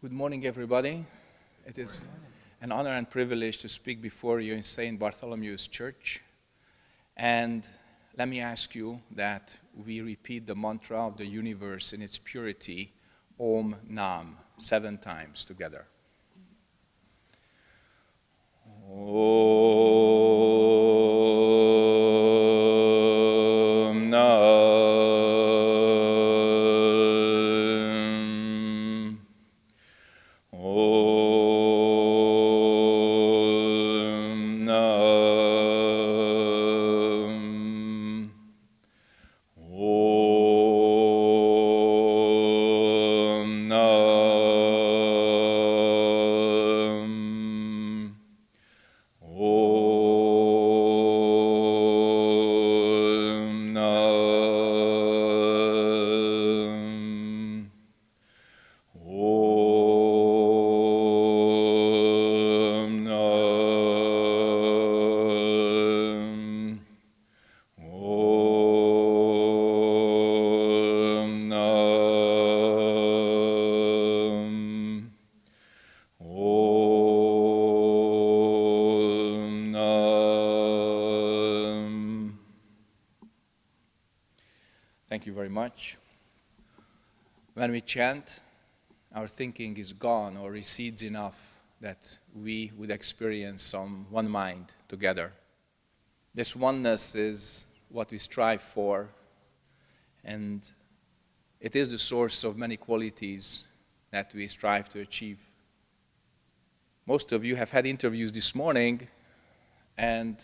Good morning, everybody. It is an honor and privilege to speak before you in St. Bartholomew's Church. And let me ask you that we repeat the mantra of the universe in its purity, Om Nam, seven times together. Om chant, our thinking is gone or recedes enough that we would experience some one mind together. This oneness is what we strive for, and it is the source of many qualities that we strive to achieve. Most of you have had interviews this morning, and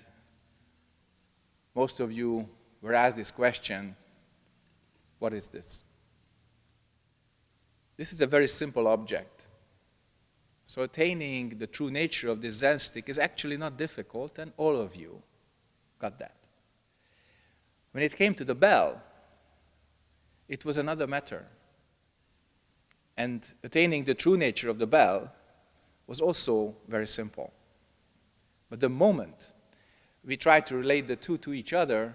most of you were asked this question what is this? This is a very simple object. So attaining the true nature of this Zen stick is actually not difficult, and all of you got that. When it came to the bell, it was another matter. And attaining the true nature of the bell was also very simple. But the moment we tried to relate the two to each other,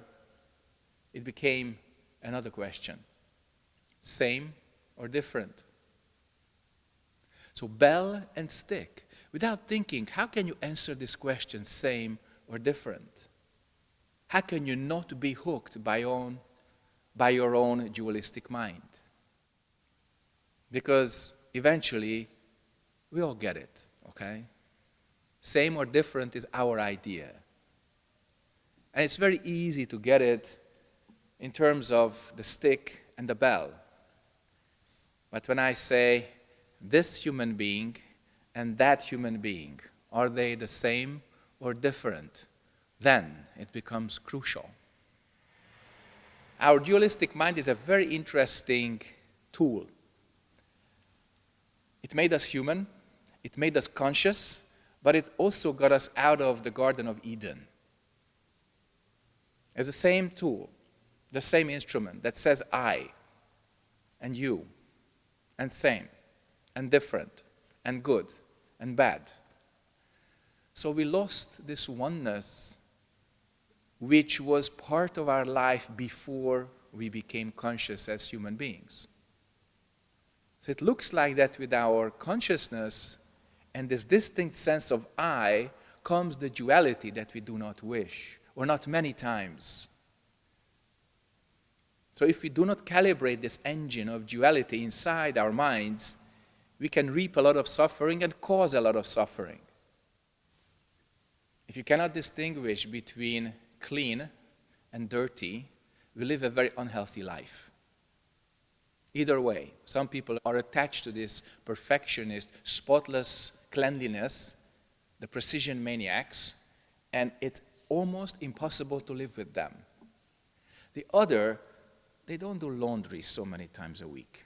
it became another question. Same or different? So bell and stick. Without thinking, how can you answer this question, same or different? How can you not be hooked by, own, by your own dualistic mind? Because eventually, we all get it, okay? Same or different is our idea. And it's very easy to get it in terms of the stick and the bell. But when I say this human being and that human being, are they the same or different? Then it becomes crucial. Our dualistic mind is a very interesting tool. It made us human, it made us conscious, but it also got us out of the Garden of Eden. It's the same tool, the same instrument that says I and you and same and different and good and bad. So we lost this oneness which was part of our life before we became conscious as human beings. So it looks like that with our consciousness and this distinct sense of I comes the duality that we do not wish, or not many times. So if we do not calibrate this engine of duality inside our minds, we can reap a lot of suffering and cause a lot of suffering. If you cannot distinguish between clean and dirty, we live a very unhealthy life. Either way, some people are attached to this perfectionist, spotless cleanliness, the precision maniacs, and it's almost impossible to live with them. The other, they don't do laundry so many times a week.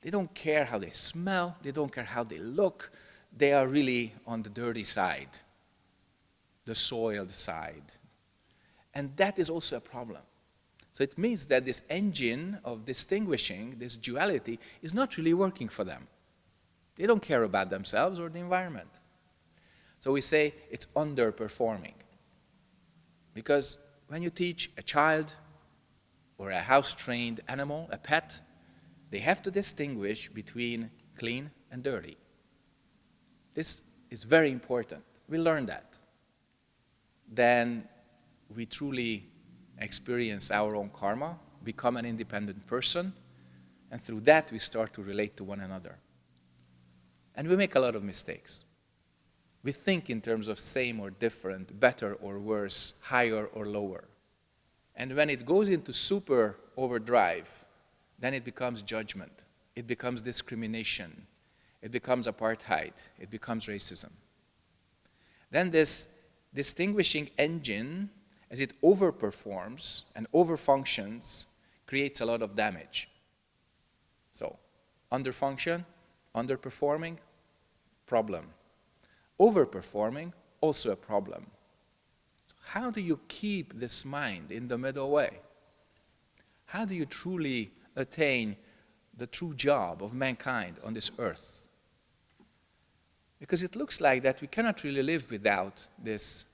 They don't care how they smell, they don't care how they look, they are really on the dirty side, the soiled side. And that is also a problem. So it means that this engine of distinguishing, this duality, is not really working for them. They don't care about themselves or the environment. So we say it's underperforming. Because when you teach a child or a house-trained animal, a pet, they have to distinguish between clean and dirty. This is very important. We learn that. Then we truly experience our own karma, become an independent person, and through that we start to relate to one another. And we make a lot of mistakes. We think in terms of same or different, better or worse, higher or lower. And when it goes into super overdrive, then it becomes judgment. It becomes discrimination. It becomes apartheid. It becomes racism. Then this distinguishing engine, as it overperforms and overfunctions, creates a lot of damage. So, underfunction, underperforming, problem. Overperforming, also a problem. How do you keep this mind in the middle way? How do you truly attain the true job of mankind on this earth? Because it looks like that we cannot really live without this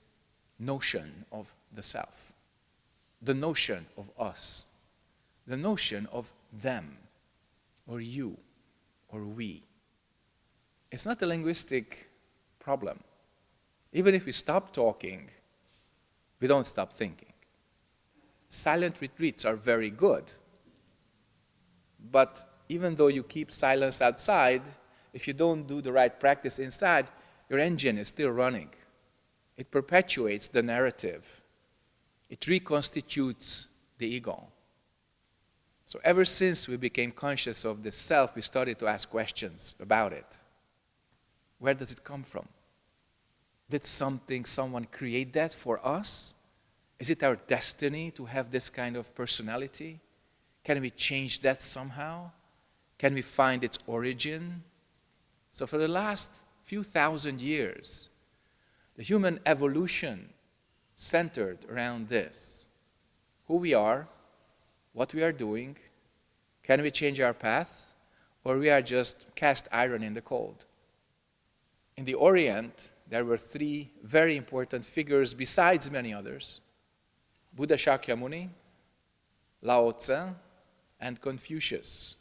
notion of the self, the notion of us, the notion of them, or you, or we. It's not a linguistic problem. Even if we stop talking, we don't stop thinking. Silent retreats are very good. But even though you keep silence outside, if you don't do the right practice inside, your engine is still running. It perpetuates the narrative. It reconstitutes the ego. So ever since we became conscious of the self, we started to ask questions about it. Where does it come from? Did something, someone create that for us? Is it our destiny to have this kind of personality? Can we change that somehow? Can we find its origin? So for the last few thousand years, the human evolution centered around this. Who we are, what we are doing, can we change our path, or we are just cast iron in the cold? In the Orient, there were three very important figures besides many others. Buddha Shakyamuni, Lao Tzu, and Confucius.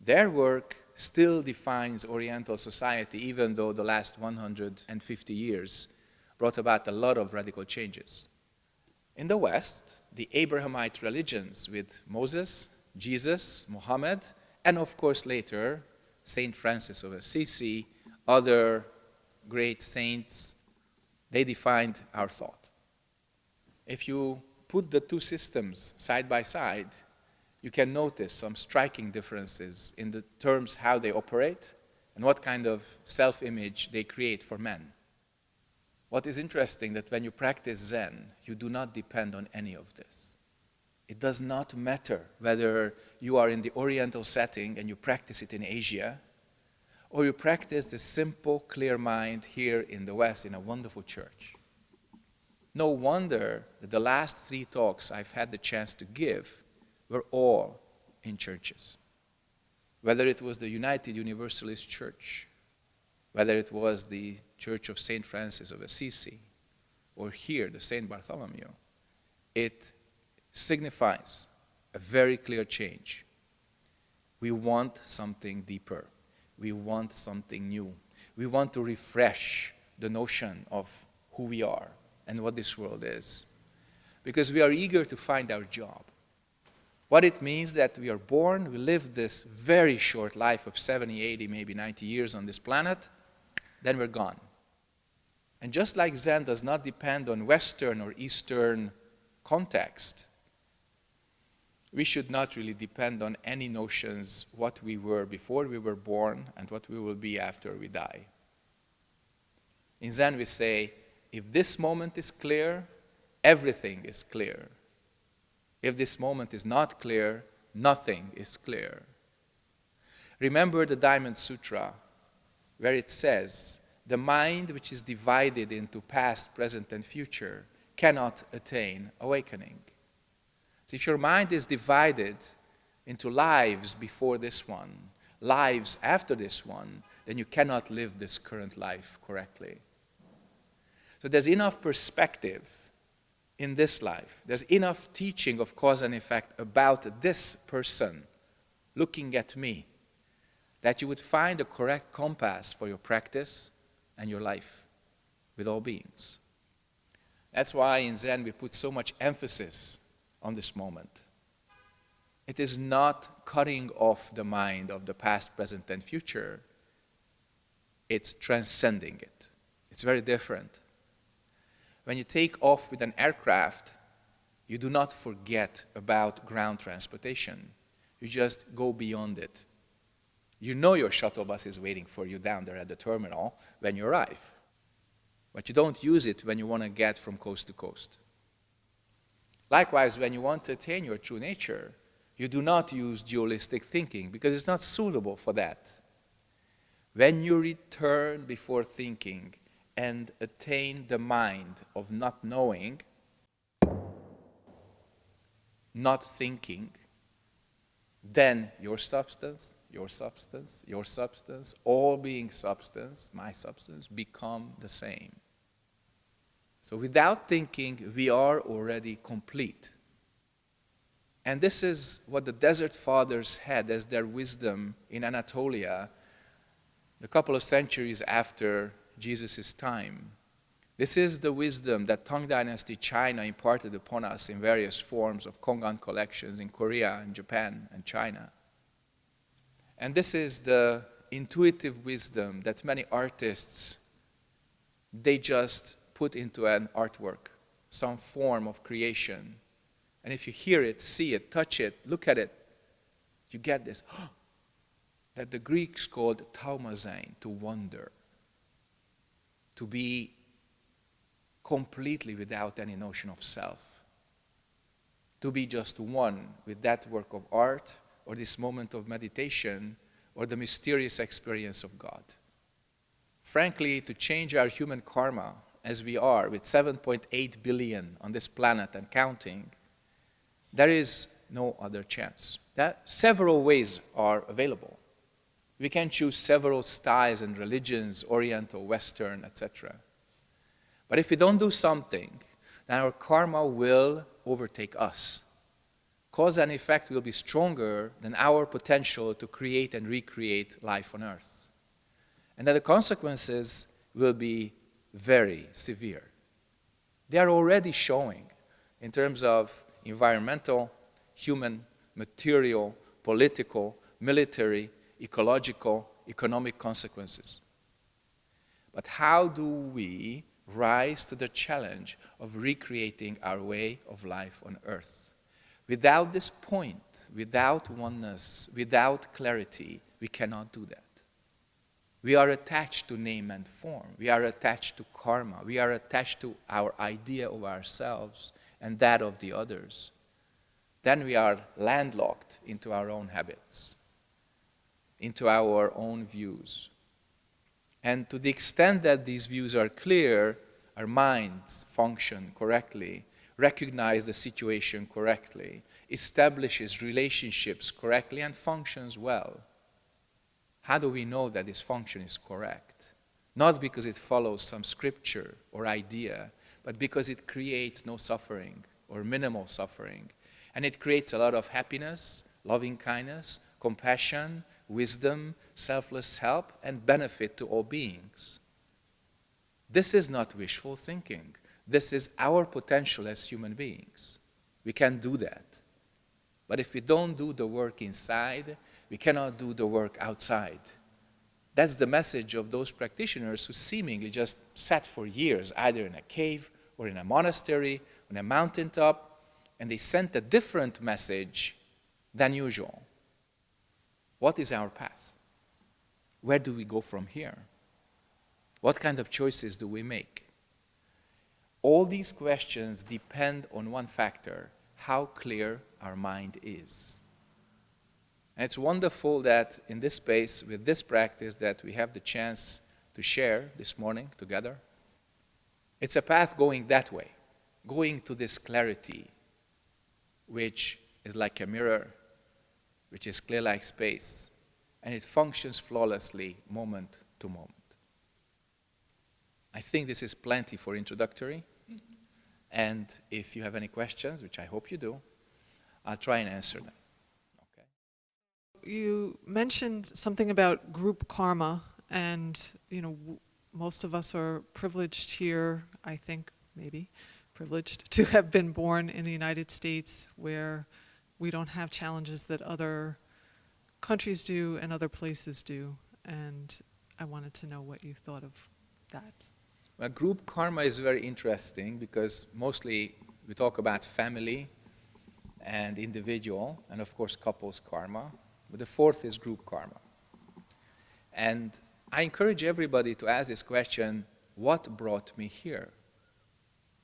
Their work still defines Oriental society, even though the last 150 years brought about a lot of radical changes. In the West, the Abrahamite religions with Moses, Jesus, Muhammad, and of course later, Saint Francis of Assisi, other great saints, they defined our thought. If you put the two systems side by side, you can notice some striking differences in the terms how they operate and what kind of self-image they create for men. What is interesting that when you practice Zen, you do not depend on any of this. It does not matter whether you are in the Oriental setting and you practice it in Asia, or you practice the simple, clear mind here in the West in a wonderful church. No wonder that the last three talks I've had the chance to give were all in churches. Whether it was the United Universalist Church, whether it was the Church of St. Francis of Assisi, or here, the St. Bartholomew, it signifies a very clear change. We want something deeper. We want something new. We want to refresh the notion of who we are and what this world is. Because we are eager to find our job. What it means that we are born, we live this very short life of 70, 80, maybe 90 years on this planet, then we're gone. And just like Zen does not depend on Western or Eastern context, we should not really depend on any notions what we were before we were born and what we will be after we die. In Zen we say, if this moment is clear, everything is clear. If this moment is not clear, nothing is clear. Remember the Diamond Sutra, where it says, the mind which is divided into past, present, and future cannot attain awakening. So if your mind is divided into lives before this one, lives after this one, then you cannot live this current life correctly. So there's enough perspective in this life. There's enough teaching of cause and effect about this person looking at me that you would find the correct compass for your practice and your life with all beings. That's why in Zen we put so much emphasis on this moment. It is not cutting off the mind of the past, present, and future. It's transcending it. It's very different. When you take off with an aircraft, you do not forget about ground transportation. You just go beyond it. You know your shuttle bus is waiting for you down there at the terminal when you arrive. But you don't use it when you want to get from coast to coast. Likewise, when you want to attain your true nature, you do not use dualistic thinking because it's not suitable for that. When you return before thinking and attain the mind of not knowing, not thinking, then your substance, your substance, your substance, all being substance, my substance, become the same. So without thinking, we are already complete. And this is what the Desert Fathers had as their wisdom in Anatolia a couple of centuries after Jesus' time. This is the wisdom that Tang Dynasty China imparted upon us in various forms of Kongan collections in Korea and Japan and China. And this is the intuitive wisdom that many artists, they just put into an artwork, some form of creation. And if you hear it, see it, touch it, look at it, you get this. that the Greeks called thaumazein, to wonder, to be completely without any notion of self, to be just one with that work of art or this moment of meditation or the mysterious experience of God. Frankly, to change our human karma as we are, with 7.8 billion on this planet and counting, there is no other chance. That several ways are available. We can choose several styles and religions, Oriental, Western, etc. But if we don't do something, then our karma will overtake us. Cause and effect will be stronger than our potential to create and recreate life on earth. And that the consequences will be very severe. They are already showing in terms of environmental, human, material, political, military, ecological, economic consequences. But how do we rise to the challenge of recreating our way of life on earth? Without this point, without oneness, without clarity, we cannot do that. We are attached to name and form. We are attached to karma. We are attached to our idea of ourselves and that of the others. Then we are landlocked into our own habits, into our own views. And to the extent that these views are clear, our minds function correctly, recognize the situation correctly, establishes relationships correctly, and functions well. How do we know that this function is correct? Not because it follows some scripture or idea, but because it creates no suffering or minimal suffering. And it creates a lot of happiness, loving kindness, compassion, wisdom, selfless help, and benefit to all beings. This is not wishful thinking. This is our potential as human beings. We can do that. But if we don't do the work inside, we cannot do the work outside. That's the message of those practitioners who seemingly just sat for years, either in a cave or in a monastery, on a mountaintop, and they sent a different message than usual. What is our path? Where do we go from here? What kind of choices do we make? All these questions depend on one factor, how clear our mind is. And it's wonderful that in this space, with this practice, that we have the chance to share this morning together. It's a path going that way, going to this clarity, which is like a mirror, which is clear like space, and it functions flawlessly moment to moment. I think this is plenty for introductory. And if you have any questions, which I hope you do, I'll try and answer them. Okay. you mentioned something about group karma, and you know, most of us are privileged here. I think maybe privileged to have been born in the United States, where we don't have challenges that other countries do and other places do. And I wanted to know what you thought of that. Well, group karma is very interesting because mostly we talk about family and individual, and of course, couples karma. But the fourth is group karma. And I encourage everybody to ask this question what brought me here?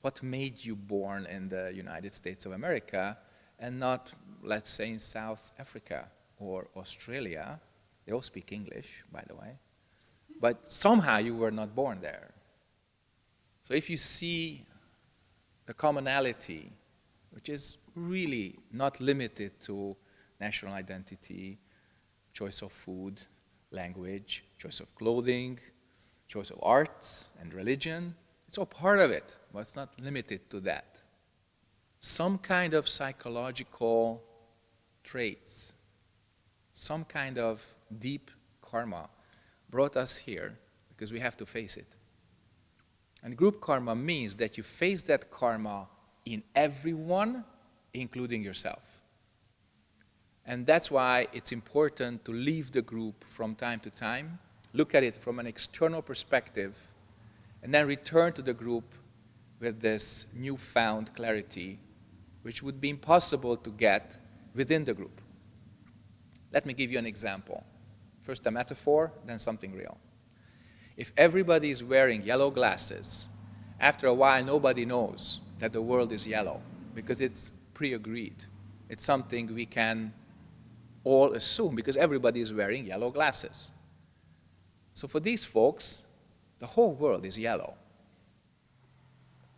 What made you born in the United States of America and not, let's say, in South Africa or Australia? They all speak English, by the way. But somehow you were not born there. So if you see the commonality, which is really not limited to national identity, choice of food, language, choice of clothing, choice of arts and religion. It's all part of it, but it's not limited to that. Some kind of psychological traits, some kind of deep karma brought us here because we have to face it. And group karma means that you face that karma in everyone, including yourself. And that's why it's important to leave the group from time to time, look at it from an external perspective, and then return to the group with this newfound clarity, which would be impossible to get within the group. Let me give you an example. First a metaphor, then something real. If everybody is wearing yellow glasses, after a while nobody knows that the world is yellow because it's pre-agreed. It's something we can all assume because everybody is wearing yellow glasses. So for these folks, the whole world is yellow.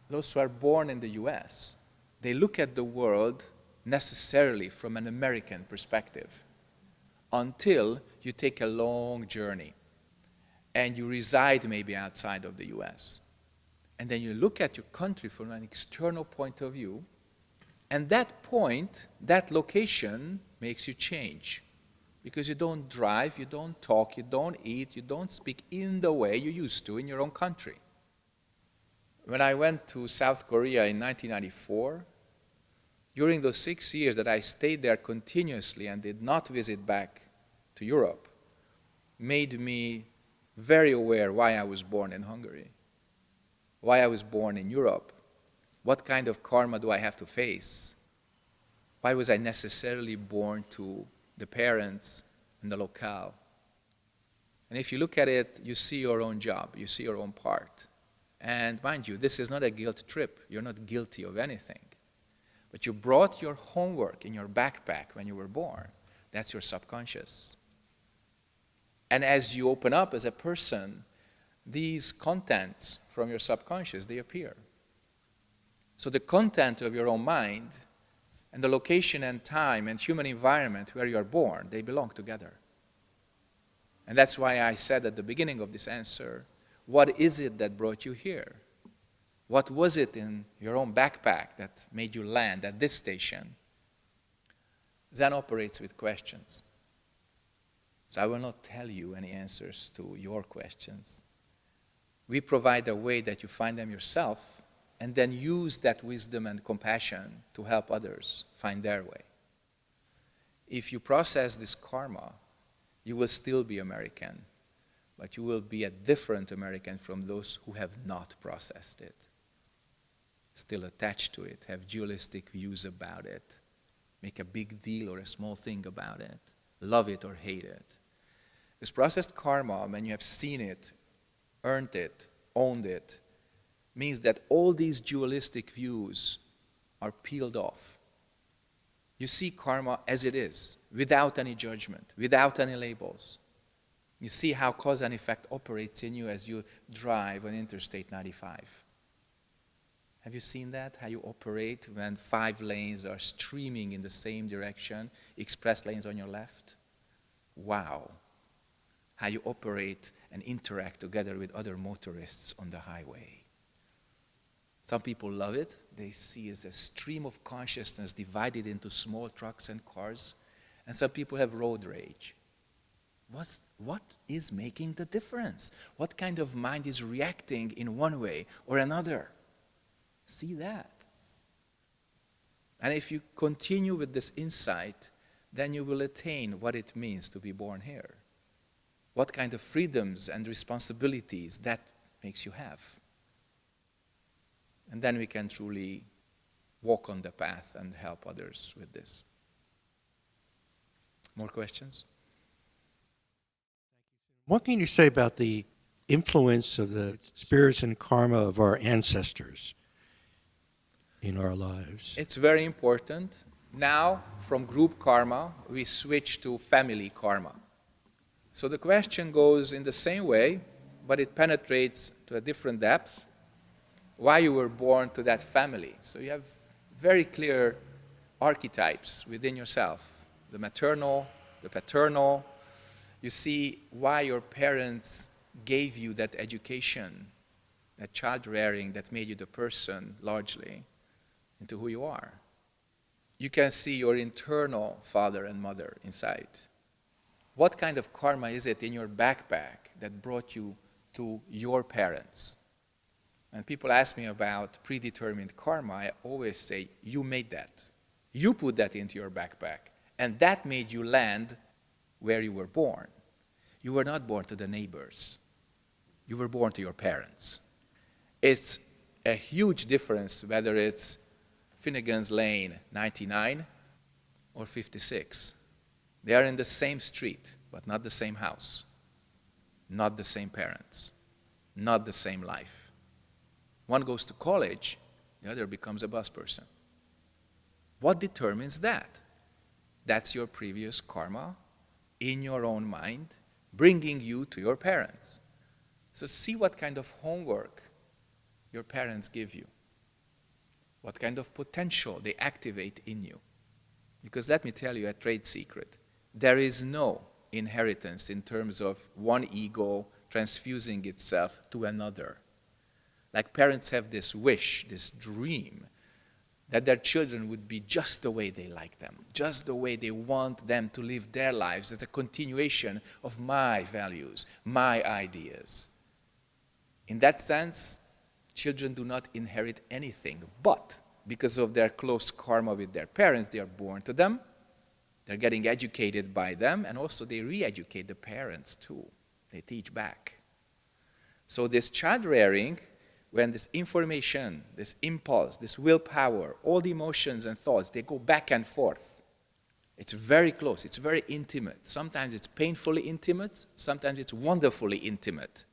Those who are born in the US, they look at the world necessarily from an American perspective until you take a long journey and you reside maybe outside of the US. And then you look at your country from an external point of view, and that point, that location, makes you change. Because you don't drive, you don't talk, you don't eat, you don't speak in the way you used to in your own country. When I went to South Korea in 1994, during those six years that I stayed there continuously and did not visit back to Europe, made me very aware why I was born in Hungary, why I was born in Europe, what kind of karma do I have to face, why was I necessarily born to the parents and the locale? And if you look at it, you see your own job, you see your own part. And mind you, this is not a guilt trip. You're not guilty of anything. But you brought your homework in your backpack when you were born. That's your subconscious. And as you open up as a person, these contents from your subconscious, they appear. So the content of your own mind and the location and time and human environment where you are born, they belong together. And that's why I said at the beginning of this answer, what is it that brought you here? What was it in your own backpack that made you land at this station? Zen operates with questions. So I will not tell you any answers to your questions. We provide a way that you find them yourself and then use that wisdom and compassion to help others find their way. If you process this karma, you will still be American, but you will be a different American from those who have not processed it, still attached to it, have dualistic views about it, make a big deal or a small thing about it, love it or hate it. This processed karma, when you have seen it, earned it, owned it, means that all these dualistic views are peeled off. You see karma as it is, without any judgment, without any labels. You see how cause and effect operates in you as you drive on Interstate 95. Have you seen that? How you operate when five lanes are streaming in the same direction, express lanes on your left? Wow. How you operate and interact together with other motorists on the highway. Some people love it. They see it as a stream of consciousness divided into small trucks and cars. and some people have road rage. What's, what is making the difference? What kind of mind is reacting in one way or another? See that. And if you continue with this insight, then you will attain what it means to be born here. What kind of freedoms and responsibilities that makes you have. And then we can truly walk on the path and help others with this. More questions? What can you say about the influence of the spirits and karma of our ancestors in our lives? It's very important. Now, from group karma, we switch to family karma. So the question goes in the same way, but it penetrates to a different depth. Why you were born to that family. So you have very clear archetypes within yourself the maternal, the paternal. You see why your parents gave you that education, that child rearing that made you the person largely into who you are. You can see your internal father and mother inside. What kind of karma is it in your backpack that brought you to your parents? And people ask me about predetermined karma, I always say, you made that. You put that into your backpack. And that made you land where you were born. You were not born to the neighbors. You were born to your parents. It's a huge difference whether it's Finnegan's Lane 99 or 56. They are in the same street, but not the same house, not the same parents, not the same life. One goes to college, the other becomes a bus person. What determines that? That's your previous karma in your own mind, bringing you to your parents. So see what kind of homework your parents give you, what kind of potential they activate in you. Because let me tell you a trade secret. There is no inheritance in terms of one ego transfusing itself to another. Like parents have this wish, this dream, that their children would be just the way they like them, just the way they want them to live their lives as a continuation of my values, my ideas. In that sense, children do not inherit anything, but because of their close karma with their parents, they are born to them, they're getting educated by them, and also they re-educate the parents too. They teach back. So this child rearing when this information, this impulse, this willpower, all the emotions and thoughts, they go back and forth. It's very close, it's very intimate. Sometimes it's painfully intimate, sometimes it's wonderfully intimate.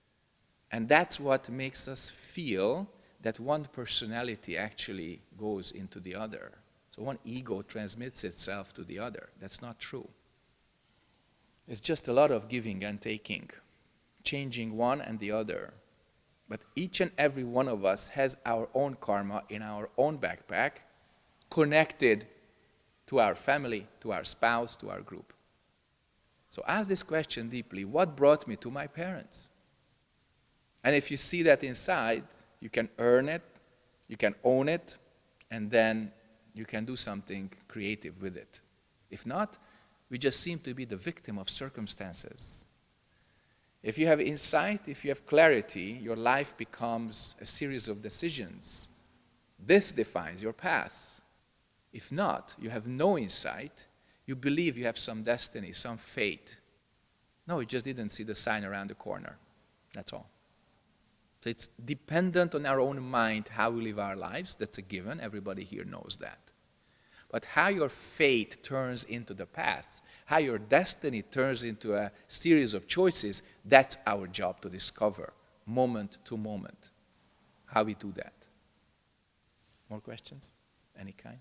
And that's what makes us feel that one personality actually goes into the other. So one ego transmits itself to the other. That's not true. It's just a lot of giving and taking, changing one and the other. But each and every one of us has our own karma in our own backpack, connected to our family, to our spouse, to our group. So ask this question deeply, what brought me to my parents? And if you see that inside, you can earn it, you can own it, and then you can do something creative with it. If not, we just seem to be the victim of circumstances. If you have insight, if you have clarity, your life becomes a series of decisions. This defines your path. If not, you have no insight, you believe you have some destiny, some fate. No, you just didn't see the sign around the corner. That's all. So it's dependent on our own mind how we live our lives. That's a given. Everybody here knows that. But how your fate turns into the path how your destiny turns into a series of choices, that's our job to discover, moment to moment, how we do that. More questions? Any kind?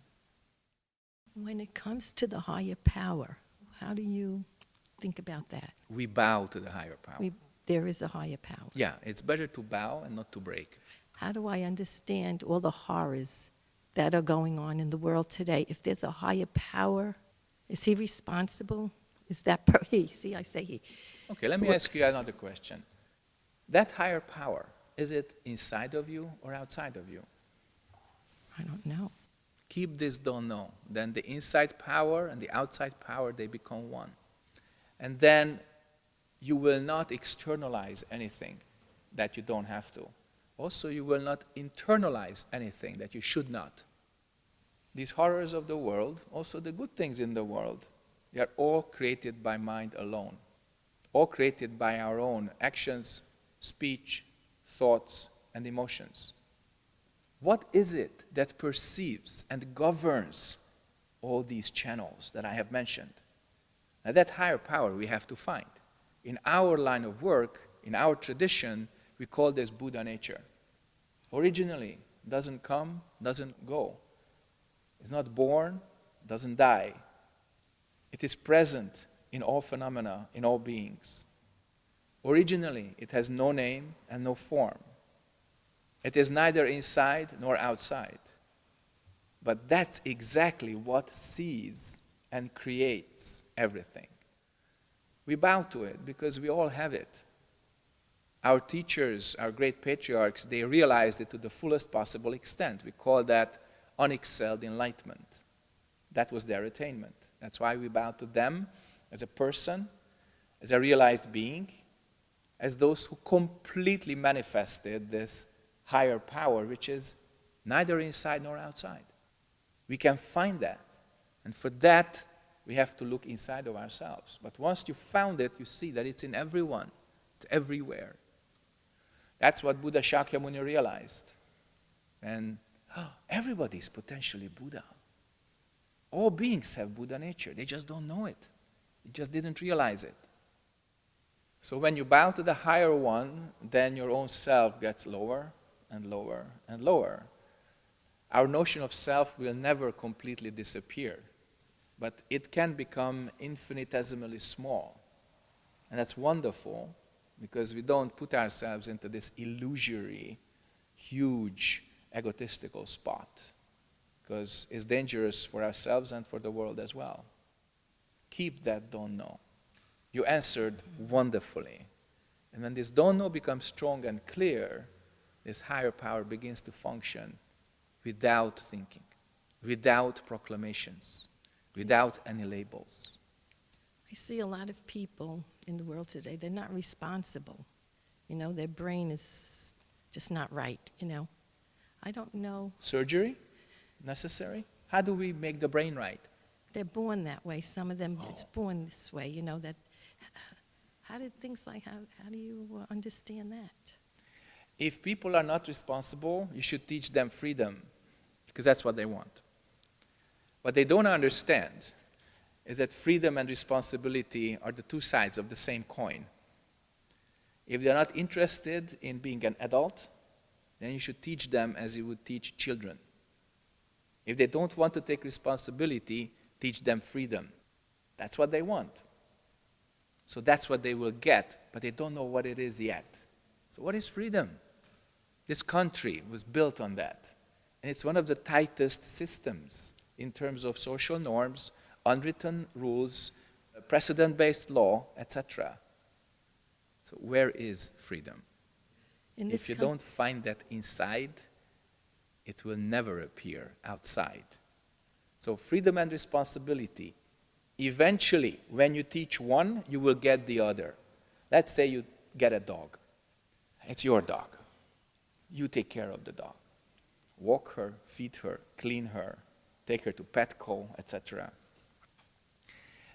When it comes to the higher power, how do you think about that? We bow to the higher power. We, there is a higher power. Yeah, it's better to bow and not to break. How do I understand all the horrors that are going on in the world today? If there's a higher power, is he responsible? Is that per he? See, I say he. Okay, let me What- ask you another question. That higher power, is it inside of you or outside of you? I don't know. Keep this don't know. Then the inside power and the outside power, they become one. And then you will not externalize anything that you don't have to. Also, you will not internalize anything that you should not. These horrors of the world, also the good things in the world, they are all created by mind alone, all created by our own actions, speech, thoughts, and emotions. What is it that perceives and governs all these channels that I have mentioned? Now, that higher power we have to find. In our line of work, in our tradition, we call this Buddha nature. Originally, doesn't come, doesn't go. It's not born, doesn't die. It is present in all phenomena, in all beings. Originally, it has no name and no form. It is neither inside nor outside. But that's exactly what sees and creates everything. We bow to it because we all have it. Our teachers, our great patriarchs, they realized it to the fullest possible extent. We call that unexcelled enlightenment. That was their attainment. That's why we bow to them as a person, as a realized being, as those who completely manifested this higher power, which is neither inside nor outside. We can find that. And for that, we have to look inside of ourselves. But once you found it, you see that it's in everyone, it's everywhere. That's what Buddha Shakyamuni realized. And oh, everybody is potentially Buddha. All beings have Buddha nature, they just don't know it. They just didn't realize it. So when you bow to the higher one, then your own self gets lower and lower and lower. Our notion of self will never completely disappear, but it can become infinitesimally small. And that's wonderful because we don't put ourselves into this illusory, huge, egotistical spot because it's dangerous for ourselves and for the world as well. Keep that don't know. You answered wonderfully. And when this don't know becomes strong and clear, this higher power begins to function without thinking, without proclamations, without any labels. I see a lot of people in the world today, they're not responsible. You know, their brain is just not right, you know. I don't know. Surgery necessary? How do we make the brain right? They're born that way. Some of them, it's Oh. born this way, you know, that. How did things like, how, how do you understand that? If people are not responsible, you should teach them freedom, because that's what they want. What they don't understand is that freedom and responsibility are the two sides of the same coin. If they're not interested in being an adult, then you should teach them as you would teach children. If they don't want to take responsibility, teach them freedom. That's what they want. So that's what they will get, but they don't know what it is yet. So, what is freedom? This country was built on that. And it's one of the tightest systems in terms of social norms, unwritten rules, uh, precedent based law, etc. So, where is freedom? If you don't find that inside, it will never appear outside. So, freedom and responsibility. Eventually, when you teach one, you will get the other. Let's say you get a dog. It's your dog. You take care of the dog. Walk her, feed her, clean her, take her to Petco, etc.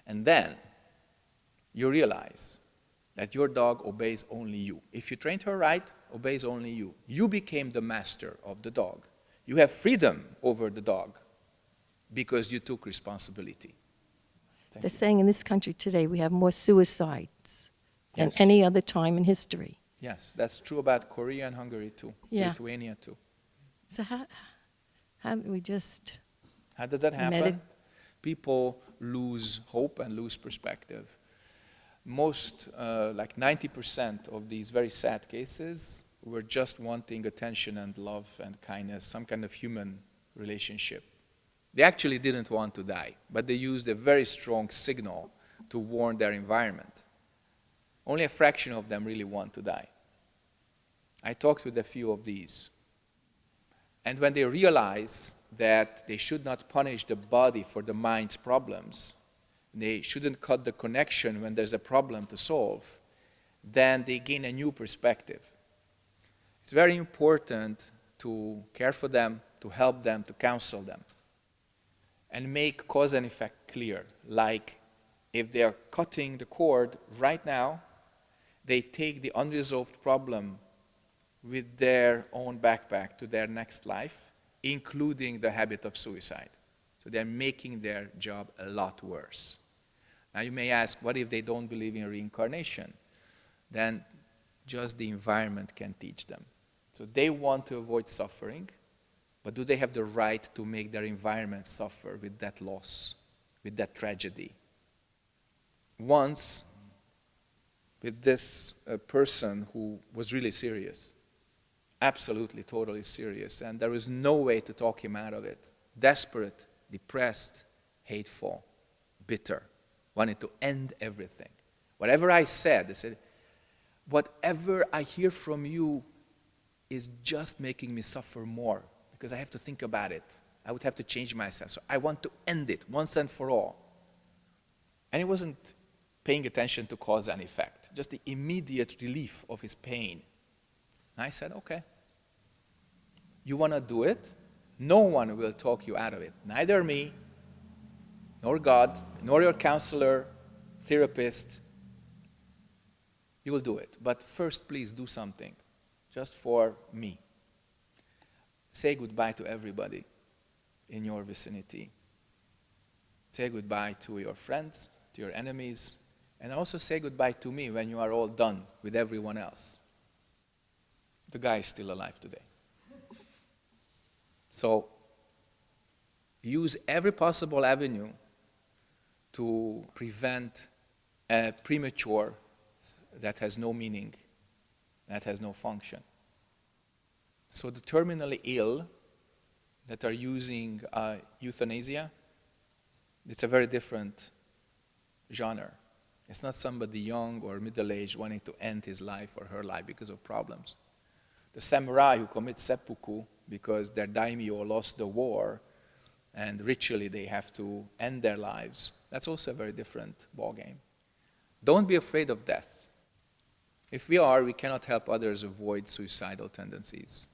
And then you realize that your dog obeys only you. If you trained her right, obeys only you. You became the master of the dog. You have freedom over the dog because you took responsibility. Thank They're you. saying in this country today we have more suicides than Yes. any other time in history. Yes, that's true about Korea and Hungary too, Yeah. Lithuania too. So how, how we just, How does that happen? Medi- People lose hope and lose perspective. Most, uh, like 90% of these very sad cases were just wanting attention and love and kindness, some kind of human relationship. They actually didn't want to die, but they used a very strong signal to warn their environment. Only a fraction of them really want to die. I talked with a few of these. And when they realize that they should not punish the body for the mind's problems, they shouldn't cut the connection when there's a problem to solve, then they gain a new perspective. It's very important to care for them, to help them, to counsel them, and make cause and effect clear. Like if they are cutting the cord right now, they take the unresolved problem with their own backpack to their next life, including the habit of suicide. So they're making their job a lot worse. Now you may ask, what if they don't believe in reincarnation? Then just the environment can teach them. So they want to avoid suffering, but do they have the right to make their environment suffer with that loss, with that tragedy? Once, with this uh, person who was really serious, absolutely, totally serious, and there was no way to talk him out of it. Desperate, depressed, hateful, bitter, wanted to end everything. Whatever I said, they said, whatever I hear from you is just making me suffer more because I have to think about it. I would have to change myself. So I want to end it once and for all. And he wasn't paying attention to cause and effect, just the immediate relief of his pain. And I said, okay. You want to do it? No one will talk you out of it. Neither me, nor God, nor your counselor, therapist. You will do it. But first, please do something, just for me. Say goodbye to everybody in your vicinity. Say goodbye to your friends, to your enemies, and also say goodbye to me when you are all done with everyone else the guy is still alive today. So use every possible avenue to prevent a premature that has no meaning, that has no function. So the terminally ill that are using uh, euthanasia, it's a very different genre. It's not somebody young or middle-aged wanting to end his life or her life because of problems the samurai who commit seppuku because their daimyo lost the war and ritually they have to end their lives. That's also a very different ballgame. Don't be afraid of death. If we are, we cannot help others avoid suicidal tendencies.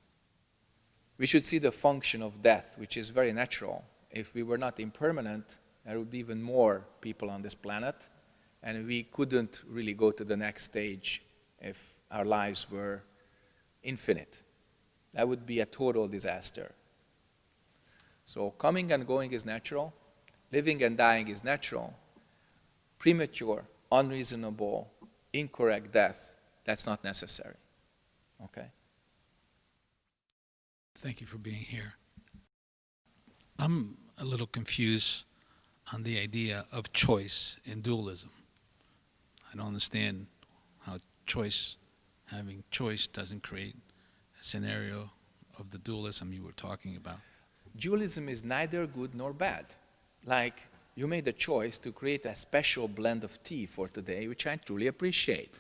We should see the function of death, which is very natural. If we were not impermanent, there would be even more people on this planet, and we couldn't really go to the next stage if our lives were infinite. That would be a total disaster. So coming and going is natural, living and dying is natural. Premature, unreasonable, incorrect death, that's not necessary. Okay? Thank you for being here. I'm a little confused on the idea of choice in dualism. I don't understand how choice having choice doesn't create a scenario of the dualism you were talking about. Dualism is neither good nor bad. Like, you made a choice to create a special blend of tea for today, which I truly appreciate.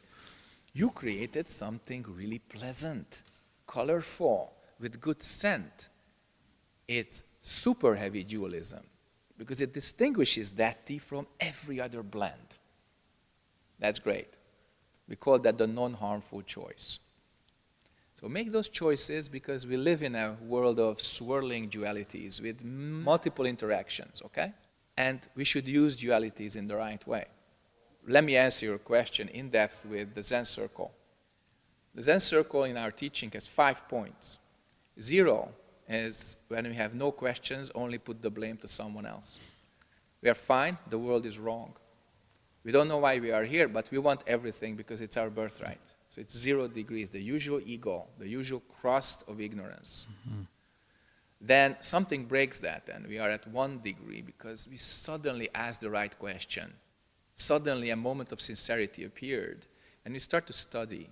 You created something really pleasant, colorful, with good scent. It's super heavy dualism because it distinguishes that tea from every other blend. That's great. We call that the non-harmful choice. So make those choices because we live in a world of swirling dualities with multiple interactions, okay? And we should use dualities in the right way. Let me answer your question in depth with the Zen circle. The Zen circle in our teaching has five points. Zero is when we have no questions, only put the blame to someone else. We are fine, the world is wrong. We don't know why we are here, but we want everything because it's our birthright. So it's zero degrees, the usual ego, the usual crust of ignorance. Mm -hmm. Then something breaks that, and we are at one degree because we suddenly ask the right question. Suddenly, a moment of sincerity appeared, and we start to study.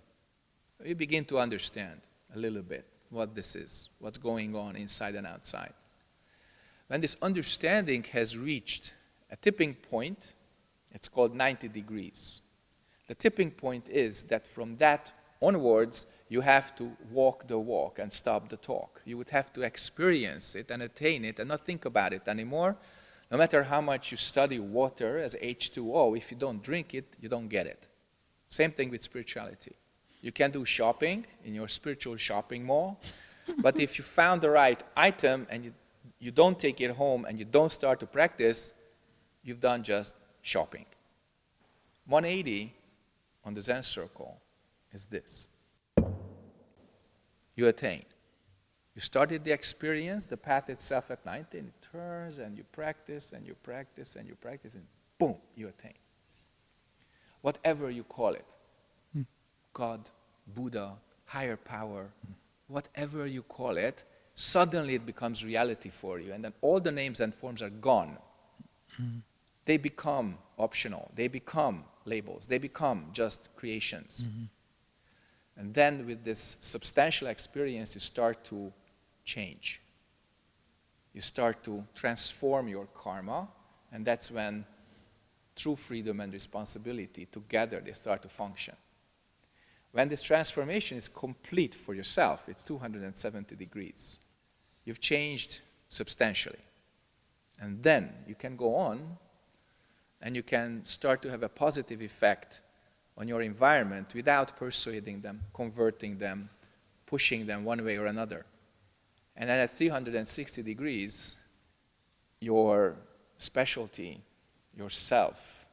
We begin to understand a little bit what this is, what's going on inside and outside. When this understanding has reached a tipping point, it's called 90 degrees. The tipping point is that from that onwards, you have to walk the walk and stop the talk. You would have to experience it and attain it and not think about it anymore. No matter how much you study water as H2O, if you don't drink it, you don't get it. Same thing with spirituality. You can do shopping in your spiritual shopping mall, but if you found the right item and you, you don't take it home and you don't start to practice, you've done just shopping. 180 on the Zen circle is this. You attain. You started the experience, the path itself at 19, it turns and you practice and you practice and you practice and boom, you attain. Whatever you call it, Hmm. God, Buddha, higher power, whatever you call it, suddenly it becomes reality for you. And then all the names and forms are gone. They become optional. They become labels. They become just creations. Mm-hmm. And then with this substantial experience, you start to change. You start to transform your karma, and that's when true freedom and responsibility together they start to function. When this transformation is complete for yourself, it's 270 degrees. You've changed substantially. And then you can go on and you can start to have a positive effect on your environment without persuading them, converting them, pushing them one way or another. And then at 360 degrees, your specialty, yourself,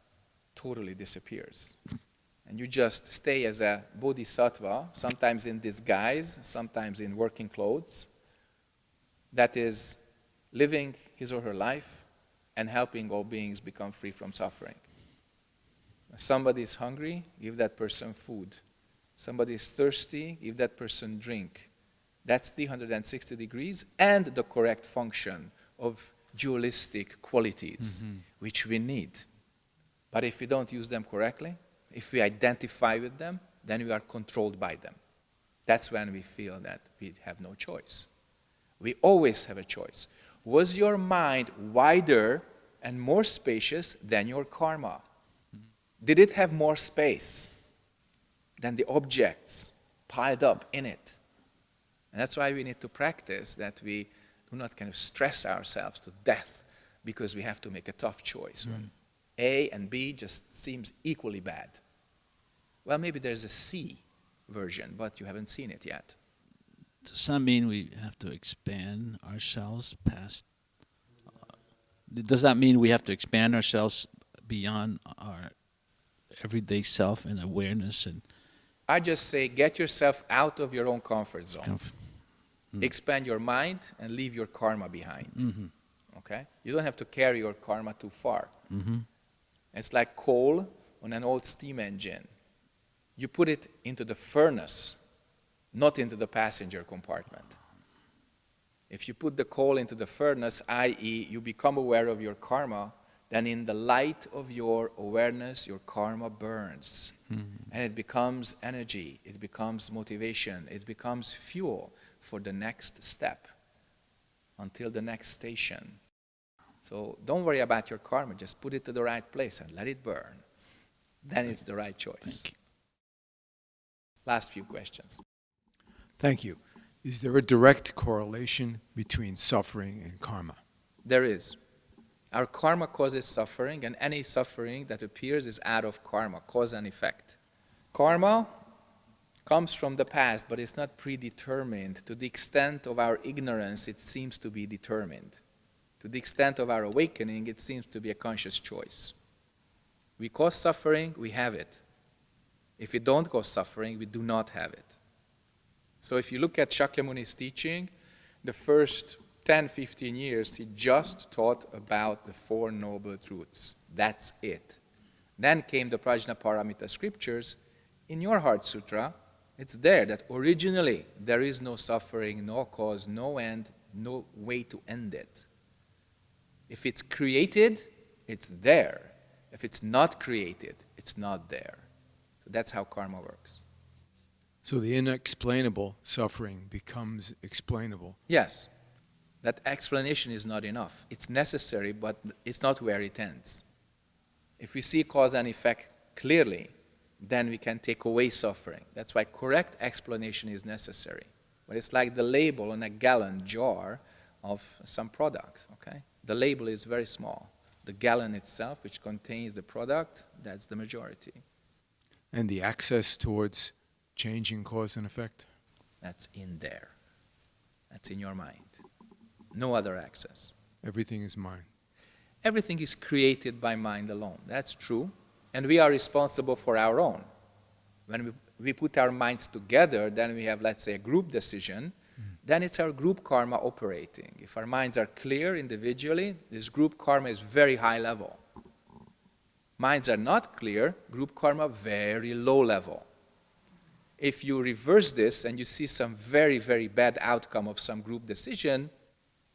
totally disappears. And you just stay as a bodhisattva, sometimes in disguise, sometimes in working clothes, that is living his or her life and helping all beings become free from suffering. If somebody is hungry, give that person food. Somebody is thirsty, give that person drink. That's 360 degrees and the correct function of dualistic qualities, mm-hmm. which we need. But if we don't use them correctly, if we identify with them, then we are controlled by them. That's when we feel that we have no choice. We always have a choice. Was your mind wider and more spacious than your karma? Did it have more space than the objects piled up in it? And that's why we need to practice that we do not kind of stress ourselves to death because we have to make a tough choice. when A and B just seems equally bad. Well, maybe there's a C version, but you haven't seen it yet. Does that mean we have to expand ourselves past? Does that mean we have to expand ourselves beyond our everyday self and awareness and I just say get yourself out of your own comfort zone. kind of? Expand your mind and leave your karma behind. Mhm. Okay? You don't have to carry your karma too far. Mhm. It's like coal on an old steam engine. You put it into the furnace, not into the passenger compartment. If you put the coal into the furnace, i.e., you become aware of your karma, then in the light of your awareness, your karma burns. Hmm. And it becomes energy, it becomes motivation, it becomes fuel for the next step until the next station. So don't worry about your karma, just put it to the right place and let it burn. Then it's the right choice. Thank you. Last few questions. Thank you. Is there a direct correlation between suffering and karma? There is. Our karma causes suffering, and any suffering that appears is out of karma, cause and effect. Karma comes from the past, but it's not predetermined. To the extent of our ignorance, it seems to be determined. To the extent of our awakening, it seems to be a conscious choice. We cause suffering, we have it. If we don't cause suffering, we do not have it. So if you look at Shakyamuni's teaching, the first 10, 15 years, he just taught about the Four Noble Truths. That's it. Then came the Prajnaparamita scriptures. In your Heart Sutra, it's there that originally there is no suffering, no cause, no end, no way to end it. If it's created, it's there. If it's not created, it's not there. So that's how karma works. So the inexplainable suffering becomes explainable. Yes, that explanation is not enough. It's necessary, but it's not where it ends. If we see cause and effect clearly, then we can take away suffering. That's why correct explanation is necessary. But it's like the label on a gallon jar of some product, okay? The label is very small. The gallon itself, which contains the product, that's the majority. And the access towards changing cause and effect? That's in there. That's in your mind. No other access. Everything is mind. Everything is created by mind alone. That's true. And we are responsible for our own. When we, we put our minds together, then we have, let's say, a group decision. Then it's our group karma operating. If our minds are clear individually, this group karma is very high level. Minds are not clear, group karma very low level. If you reverse this and you see some very, very bad outcome of some group decision,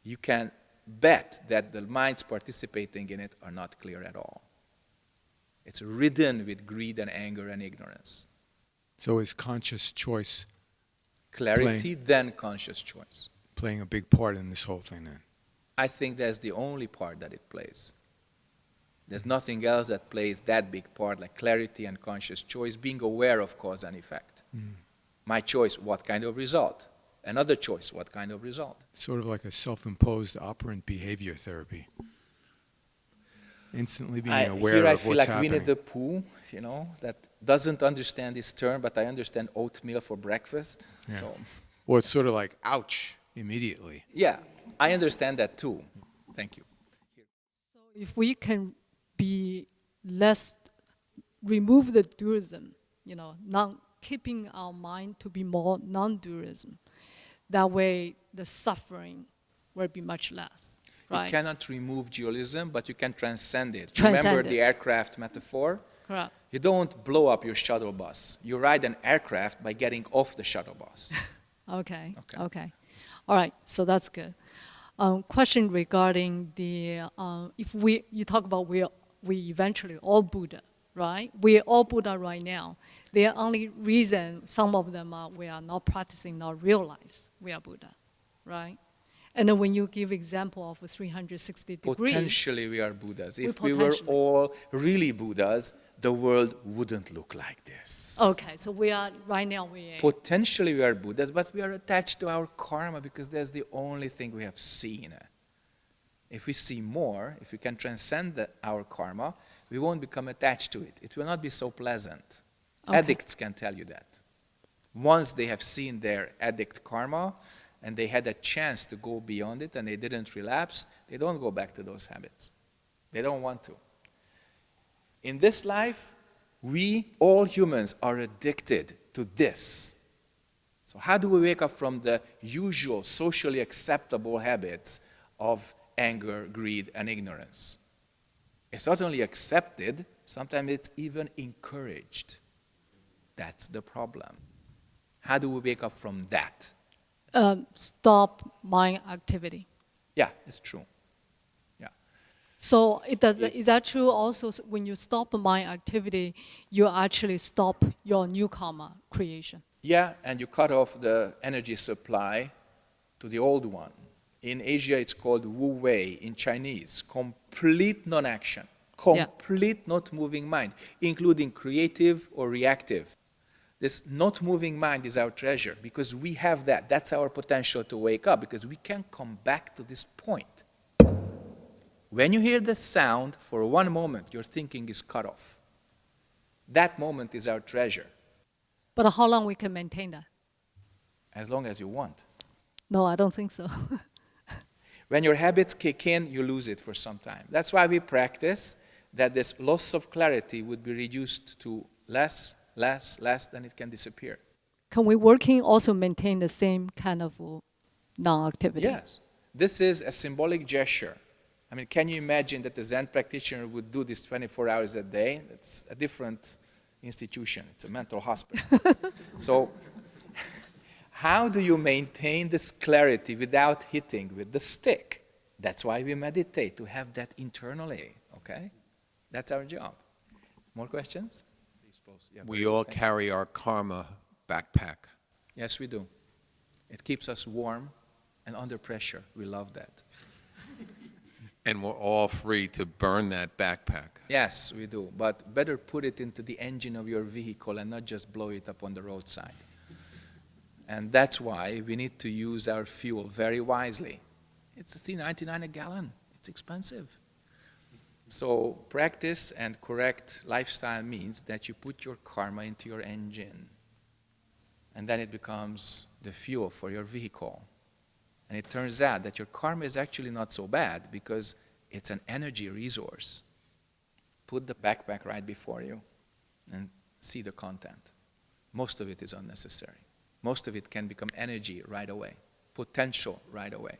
you can bet that the minds participating in it are not clear at all. It's ridden with greed and anger and ignorance. So is conscious choice Clarity, then conscious choice. playing a big part in this whole thing then? I think that's the only part that it plays. There's nothing else that plays that big part, like clarity and conscious choice, being aware of cause and effect. Mm. My choice, what kind of result? Another choice, what kind of result? Sort of like a self-imposed operant behavior therapy. Instantly being I, aware here I feel what's like Winnie happening. the Pooh, you know, that doesn't understand this term, but I understand oatmeal for breakfast. Yeah. So, Well, it's sort of like, ouch, immediately. yeah, I understand that too. Thank you. So if we can be less, remove the dualism, you know, non, keeping our mind to be more non-dualism, that way the suffering will be much less, You cannot remove dualism, but you can transcend it. Transcend Remember it. the aircraft metaphor? Correct. You don't blow up your shuttle bus. You ride an aircraft by getting off the shuttle bus. Okay, Okay. okay. All right, so that's good. Um, question regarding the, uh, if we, you talk about we, we eventually all Buddha, right? We're all Buddha right now. The only reason some of them are, we are not practicing, not realize we are Buddha, right? And then when you give example of 360 degrees, Potentially we are Buddhas. If we were all really Buddhas, the world wouldn't look like this. okay, so we are, right now we are, Potentially we are Buddhas, but we are attached to our karma because that's the only thing we have seen. If we see more, if we can transcend the, our karma, we won't become attached to it. It will not be so pleasant. Okay. Addicts can tell you that. Once they have seen their addict karma and they had a chance to go beyond it and they didn't relapse, they don't go back to those habits. They don't want to. In this life, we, all humans, are addicted to this. So, how do we wake up from the usual socially acceptable habits of anger, greed, and ignorance? It's not only accepted, sometimes it's even encouraged. That's the problem. How do we wake up from that? um, stop mind activity. Yeah, it's true. Yeah. So it does, is that true also when you stop mind activity, you actually stop your new karma creation? Yeah, and you cut off the energy supply to the old one. In Asia, it's called Wu Wei in Chinese, complete non action, Yeah. complete not moving mind, including creative or reactive. This not moving mind is our treasure because we have that. That's our potential to wake up because we can come back to this point. When you hear the sound, for one moment, your thinking is cut off. That moment is our treasure, But how long we can maintain that? as long as you want. No, I don't think so. When your habits kick in, you lose it for some time. That's why we practice that this loss of clarity would be reduced to less, less, less, then it can disappear. can we working also maintain the same kind of uh, non-activity? Yes. This is a symbolic gesture. I mean, can you imagine that the Zen practitioner would do this 24 hours a day? It's a different institution. It's a mental hospital. so, how do you maintain this clarity without hitting with the stick? That's why we meditate, to have that internally, okay? That's our job. More questions? Yeah, We all good. Thank you. carry our karma backpack. Yes, we do. It keeps us warm and under pressure. We love that. And we're all free to burn that backpack. Yes, we do. But better put it into the engine of your vehicle and not just blow it up on the roadside. And that's why we need to use our fuel very wisely. It's $3.99 a gallon. It's expensive. So practice and correct lifestyle means that you put your karma into your engine. And then it becomes the fuel for your vehicle. And it turns out that your karma is actually not so bad because it's an energy resource. Put the backpack right before you and see the content. Most of it is unnecessary. Most of it can become energy right away, potential right away.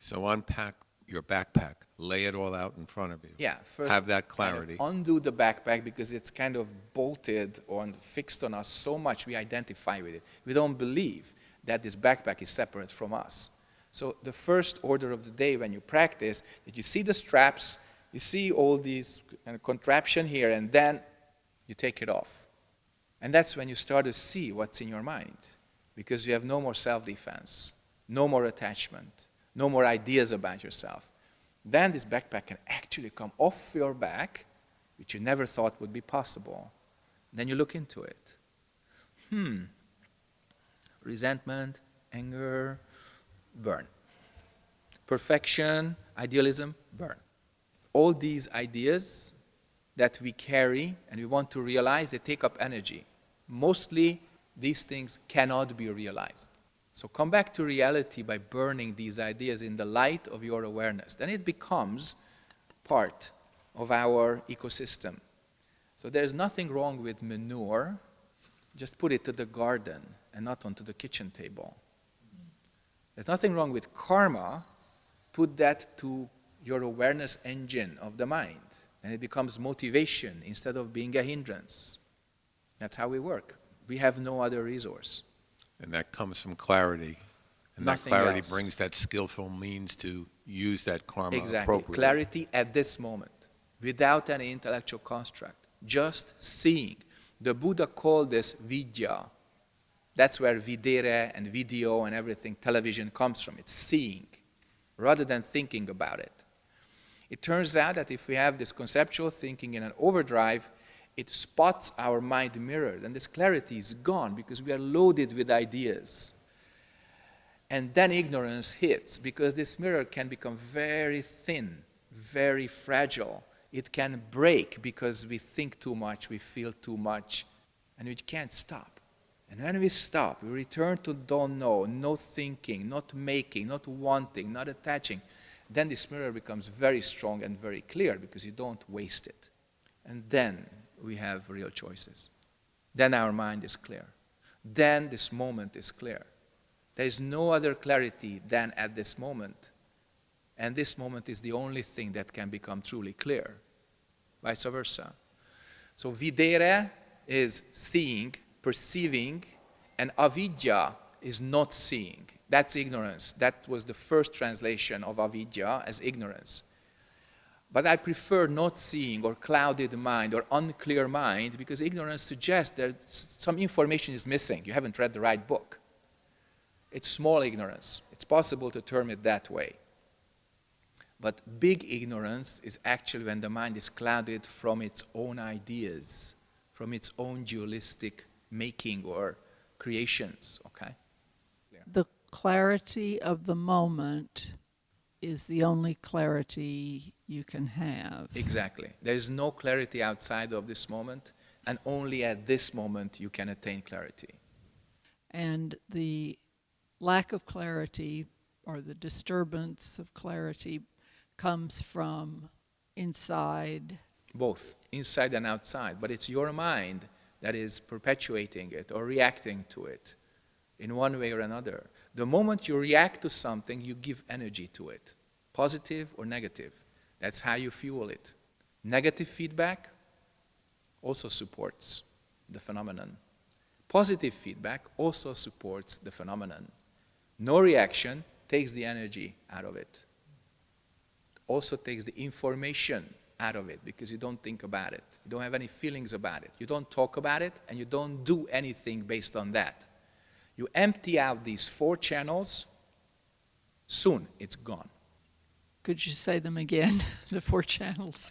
So unpack your backpack, lay it all out in front of you. Yeah, first Have that kind of clarity. undo the backpack because it's kind of bolted or fixed on us so much we identify with it. We don't believe that this backpack is separate from us. So the first order of the day when you practice, that you see the straps, you see all these kind of contraption here, and then you take it off. And that's when you start to see what's in your mind, because you have no more self-defense, no more attachment, no more ideas about yourself. Then this backpack can actually come off your back, which you never thought would be possible. Then you look into it. Hmm. Resentment, anger, burn. Perfection, idealism, burn. All these ideas that we carry and we want to realize, they take up energy. Mostly, these things cannot be realized. So come back to reality by burning these ideas in the light of your awareness. Then it becomes part of our ecosystem. So there's nothing wrong with manure. Just put it to the garden and not onto the kitchen table. There's nothing wrong with karma. Put that to your awareness engine of the mind. And it becomes motivation instead of being a hindrance. That's how we work. We have no other resource. And that comes from clarity. And that clarity else. brings that skillful means to use that karma Exactly. appropriately. Clarity at this moment, without any intellectual construct, just seeing. The Buddha called this vidya. That's where videre and video and everything, television comes from. It's seeing, rather than thinking about it. It turns out that if we have this conceptual thinking in an overdrive, it spots our mind mirror, and this clarity is gone because we are loaded with ideas. And then ignorance hits because this mirror can become very thin, very fragile. It can break because we think too much, we feel too much, and we can't stop. And when we stop, we return to don't know, no thinking, not making, not wanting, not attaching, then this mirror becomes very strong and very clear because you don't waste it. And then we have real choices. Then our mind is clear. Then this moment is clear. There is no other clarity than at this moment. And this moment is the only thing that can become truly clear. Vice versa. So videre is seeing, perceiving, and avidya is not seeing. That's ignorance. That was the first translation of avidya as ignorance. But I prefer not seeing or clouded mind or unclear mind because ignorance suggests that some information is missing. You haven't read the right book. It's small ignorance. It's possible to term it that way. But big ignorance is actually when the mind is clouded from its own ideas, from its own dualistic making or creations, okay? the clarity of the moment is the only clarity you can have. Exactly. There is no clarity outside of this moment, and only at this moment you can attain clarity. And the lack of clarity or the disturbance of clarity comes from inside. both inside and outside, but it's your mind that is perpetuating it or reacting to it in one way or another. The moment you react to something, you give energy to it, positive or negative. That's how you fuel it. Negative feedback also supports the phenomenon. Positive feedback also supports the phenomenon. No reaction takes the energy out of it. Also takes the information out of it because you don't think about it. You don't have any feelings about it. You don't talk about it and you don't do anything based on that. You empty out these four channels, soon it's gone. Could you say them again? the four channels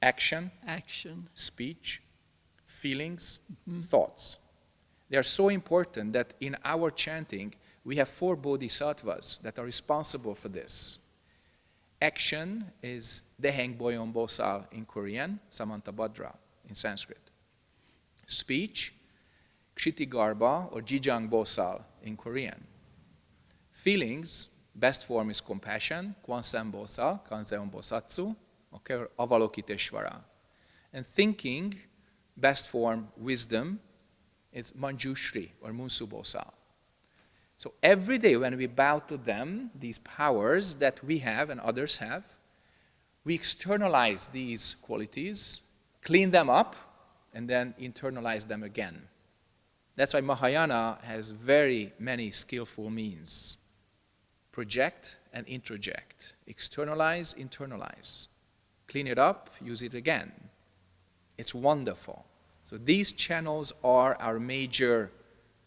Action, action, speech, feelings, mm-hmm. thoughts. They are so important that in our chanting, we have four bodhisattvas that are responsible for this. Action is Deheng Bohyun Bosal in Korean, Samantabhadra in Sanskrit. Speech, Kshitigarbha or Jijang Bosal in Korean. Feelings, best form is compassion, Kwanseum Bosal, Kanzeon Bosatsu, okay, or Avalokiteshvara. And thinking, best form, wisdom, is Manjushri or Munsu Bosal. So every day when we bow to them, these powers that we have and others have, we externalize these qualities, clean them up, and then internalize them again. That's why Mahayana has very many skillful means. Project and introject. Externalize, internalize. Clean it up, use it again. It's wonderful. So these channels are our major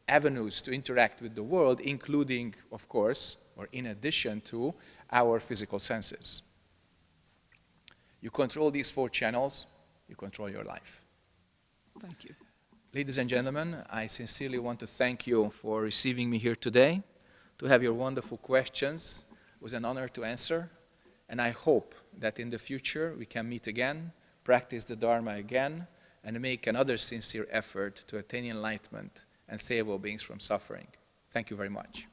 avenues to interact with the world, including, of course, or in addition to, our physical senses. You control these four channels, you control your life. thank you. Ladies and gentlemen, I sincerely want to thank you for receiving me here today, to have your wonderful questions. It was an honor to answer, and I hope that in the future we can meet again, practice the Dharma again, and make another sincere effort to attain enlightenment and save all beings from suffering. Thank you very much.